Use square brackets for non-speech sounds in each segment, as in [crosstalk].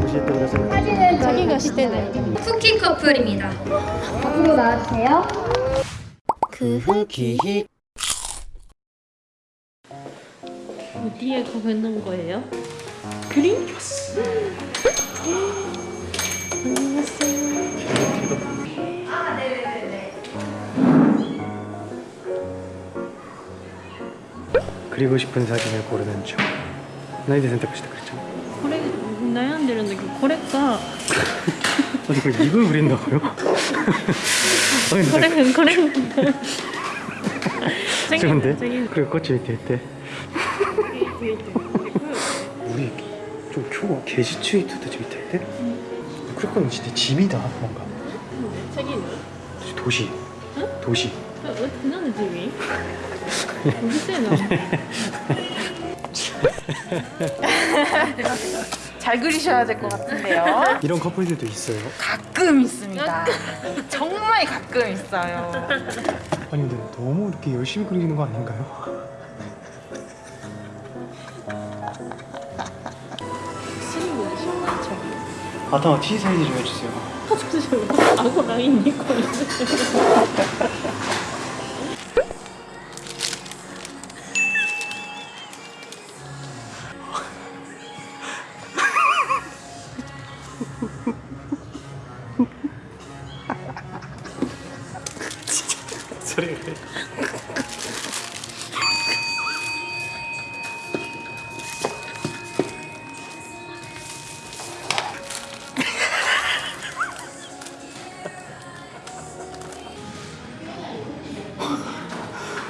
보실 때 그래서 사진은 자기가 시대네. 쿠키 커플입니다. 앞으로 나와주세요. 그 후기 어디에 있는 거예요? 그림? 그리고 싶은 사진을 고르는 중 나이데 선택하시다 그랬죠 어, 아니 그걸 입을 그린다고요? [laughs] 아니 근데 그래 그래 [laughs] 좋은데? 그리고 꽃이 밑에 있대 우리 좀 큐가 게시트위트도 좀 밑에 있대? 그럴 거면 진짜 집이다 뭔가 책이 도시 응? 도시 왜 그냥 집이? 도시세나 잘 그리셔야 될 것 같은데요. 이런 커플들도 있어요 가끔 있습니다. 정말 가끔 있어요. 아니 근데 너무 이렇게 열심히 그리는 거 아닌가요? 아따 T 사이즈 좀 해주세요 아고 라인 입고 소리.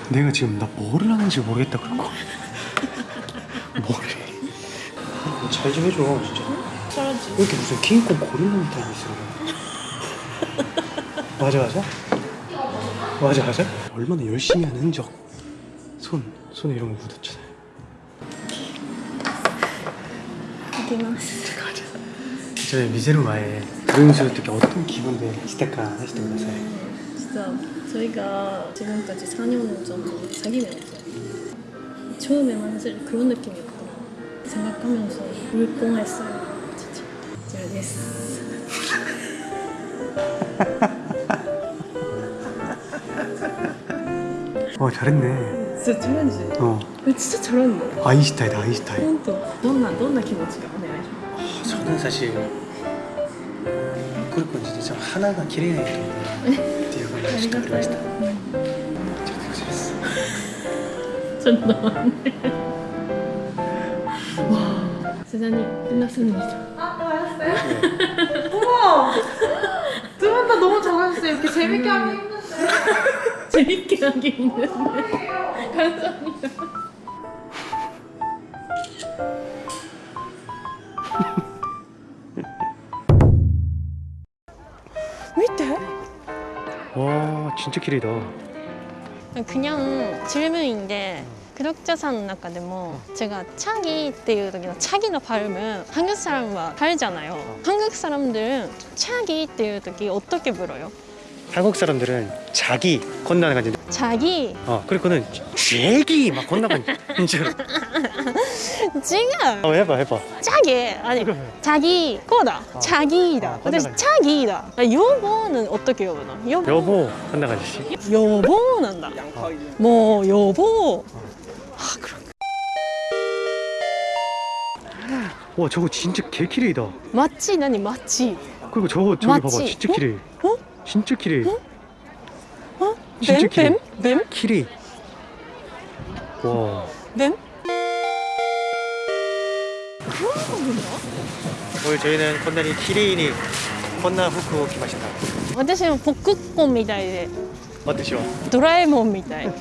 내가 지금 나 뭐를 하는지 모르겠다 그런 거 뭐를 잘 좀 해줘 진짜. 잘하지. 왜 이렇게 무슨 킹콩 고릴라 타임 있어? [laughs] 맞아 맞아? 맞아 맞아. 얼마나 열심히 한 흔적. 손, 손에 이런 거 묻었잖아요. 이기마스 가자 저의 미세루마의 조용수를 특히 어떤 기분에 시작가 하시던 가사에 진짜 저희가 지금까지 4년 정도 사귀면서 처음에만 사실 그런 느낌이었구나 생각하면서 울뻔했어요. 진짜. 제가 예스 [laughs] 어 잘했네 진짜 잘하지? 어 진짜 잘하는데 아인슈타인다 아인슈타인 本当どんなどんな気持ちがお願いしま 저는 사실 그렇고 진짜 참 하나가 기레이나っていう感じしかありましたちょっと失礼です すちょっと待って와 세상이 끝났습니다 어머! 두 분 다 너무 잘하셨어요. 이렇게 재밌게 하면 힘든데. 재밌게 하기 있는데 감사합니다 [laughs] 와 진짜 기레이다 그냥 질문인데 구독자상 中でも제가 차기 っていう時の차기の 발음은 한국 사람과 다르잖아요. 한국 사람들은 차기 っていう時 어떻게 불어요? 한국 사람들은 자기 건너는 거 자기? 어 그리고는 제기 막 건너간 인줄 지금 어, 해봐 해봐. 자기. 아니 자기 거다. 아, 어. 자기다. 어, 아, 근데 자기다. 아, 여보는 어떻게 여보나? 여보. 여보 건너가듯이 여보는 다. 어. 뭐 여보. 아 그럼 와 저거 진짜 개키레이다. 맞지? 나니 맞지? 그리고 저거 저기 맞지? 봐봐 진짜 어? 키레이. 어? 진짜 기레이 어? 진짜 기레이 뱀? 뱀? 기레이 와 뱀? 오늘 저희는 건너리 기레이니 건너 후쿠 오키마시다 私もポックコンみたいで 어떠시오? ドラえもんみたい 今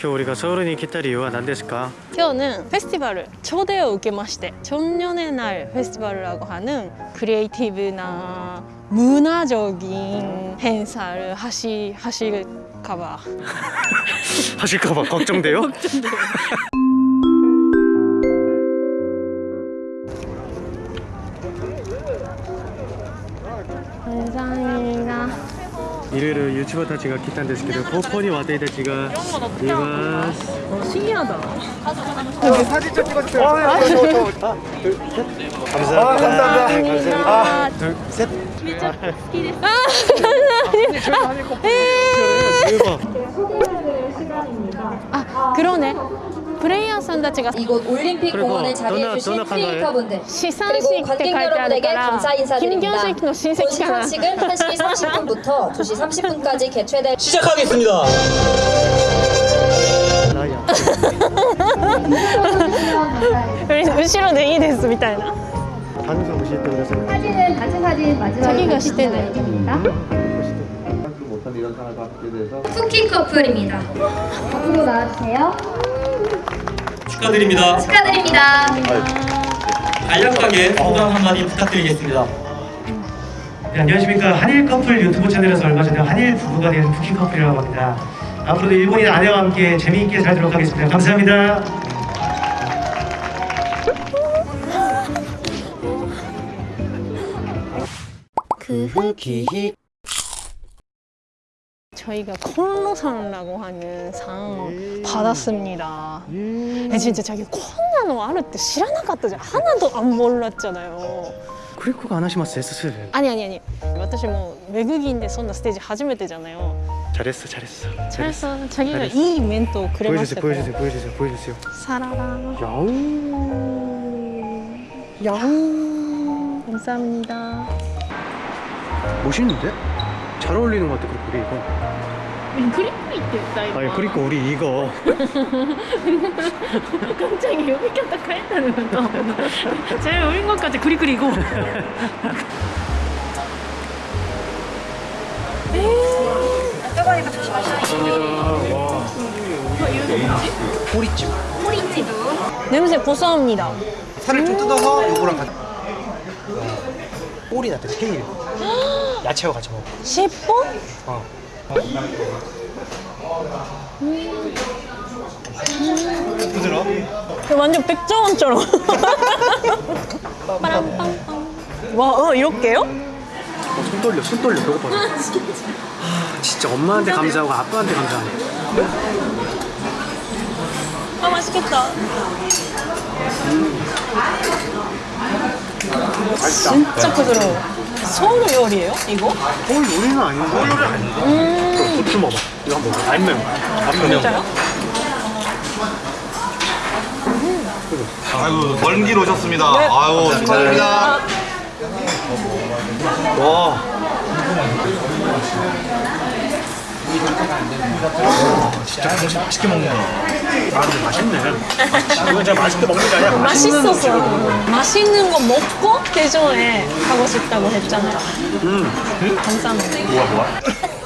日 우리가 서울에 来た理由は何ですか?今日는 페스티벌을 초대を受けまして청년의 날 페스티벌이라고 하는 크리에이티브나 문화적인 행사를 하시, 하실까봐 [laughs] 하실까봐 걱정돼요? 감사합니다 いろいろ YouTuber たちが来たんですけどここに私たちがいます 어, 신기하다. 사진 좀 찍어주세요 아, 저, 저, 저. 아, 둘, 셋. 감사합니다. 아, 네, 감사합니다. 아. 둘, 셋. 아, 대박. 아 그러네. 플레이ヤーさんたちが 이곳 올림픽 그리고 공원에 너나- 자리해주신 너나 간다해? 크리에이터분들 資産 그리고 式って書い 관객 てある 여러분에게 から 감사 金 인사드립니다. 魚式の親 본 戚かな 시상식은 1시 30분부터 2시 30분까지 개최될 시작하겠습니다. 라이아. 後ろでいいですみたいな 단서 오실 때 그래서 사진은 단체 사진 마지막에 자기가 시대네. 입니다. 못한 이런 상을 받게 돼서 쿠키 커플입니다. 앞으로 나와주세요. 축하드립니다. 축하드립니다. 간략하게 소감 한마디 부탁드리겠습니다. 네, 안녕하십니까 한일 커플 유튜브 채널에서 얼마 전에 한일 부부가 된 쿠키 커플이라고 합니다. 앞으로도 일본인 아내와 함께 재미있게 살도록 하겠습니다. 감사합니다. 저희가 콜로상이라고 하는 상 받았습니다. 에, 진짜 자기 콘나노 아르 때 知らなかったじゃん 하나도 안 몰랐잖아요. 크리코가 안 하시마스 S 아니 아니 아니. 私も외국인데そんなステージ初めてじゃないよ. 잘했어 잘했어 잘했어. 자기가 잘했어. 이 멘트くれました 보여주세요 から. 보여주세요 보여주세요 보여주세요 사라라. 야옹 야옹 감사합니다. 멋있는데? 잘 어울리는 것 같아 그리고 우리 이거 있다 이거. 아니 그리고 우리 이거. [laughs] 갑자기 여기 켰다 카했다는 것도. 제일 어린 것까지 크리크리고. 꼬리찜. 냄새 고소합니다. 살을 좀 뜯어서 요거랑 같이. 꼬리 나한테 테일 야채와 같이 먹어 尻尾? 어. 부드러워? 완전 백종원처럼. 빠람빵빵. 와, 어, 이렇게요? 어, 손 떨려 손 떨려 배고파 아 진짜 엄마한테 감사하고 아빠한테 감사하네 아, 맛있겠다. 맛있다 진짜 부드러워. 서울 요리예요? 이거? 서울 요리는 아닌데 서울 요리 아닌데 음. 고추 먹어 이거 한번 먹어 안 매워 안 매워 진짜요? 아이고 먼 길 오셨습니다. 아유 축하드립니다. 와 진짜 정신 맛있게 먹네 아 근데 맛있네 이건 진짜 맛있게 먹는 게 아니라 맛있는 맛있어서. 맛있는 거 먹고 대전에 가고 싶다고 했잖아요. 음. 감사합니다. 뭐야 뭐야